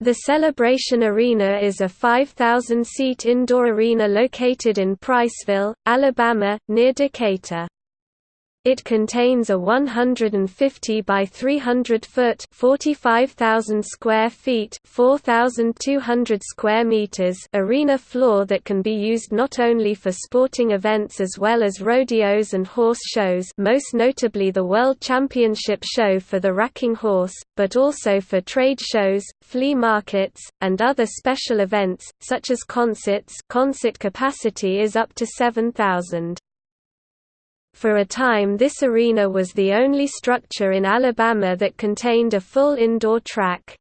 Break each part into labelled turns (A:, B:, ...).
A: The Celebration Arena is a 5,000-seat indoor arena located in Priceville, Alabama, near Decatur. It contains a 150 by 300 foot (45,000 square feet, 4,200 square meters) arena floor that can be used not only for sporting events as well as rodeos and horse shows, most notably the World Championship show for the racking horse, but also for trade shows, flea markets, and other special events such as concerts. Concert capacity is up to 7,000. For a time this arena was the only structure in Alabama that contained a full indoor track.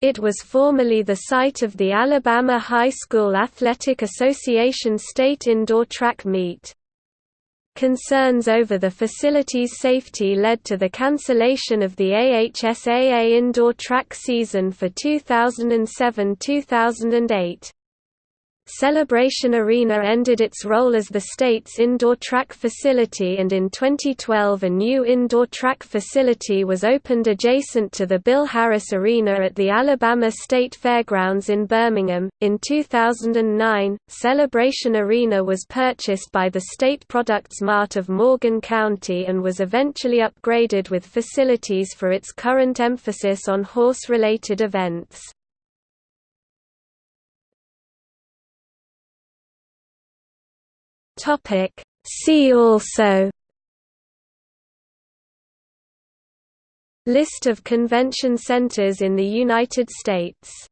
A: It was formerly the site of the Alabama High School Athletic Association State Indoor Track Meet. Concerns over the facility's safety led to the cancellation of the AHSAA indoor track season for 2007–2008. Celebration Arena ended its role as the state's indoor track facility and in 2012 a new indoor track facility was opened adjacent to the Bill Harris Arena at the Alabama State Fairgrounds in Birmingham. In 2009, Celebration Arena was purchased by the State Products Mart of Morgan County and was eventually upgraded with facilities for its current emphasis on horse-related events. Topic. See also List of convention centers in the United States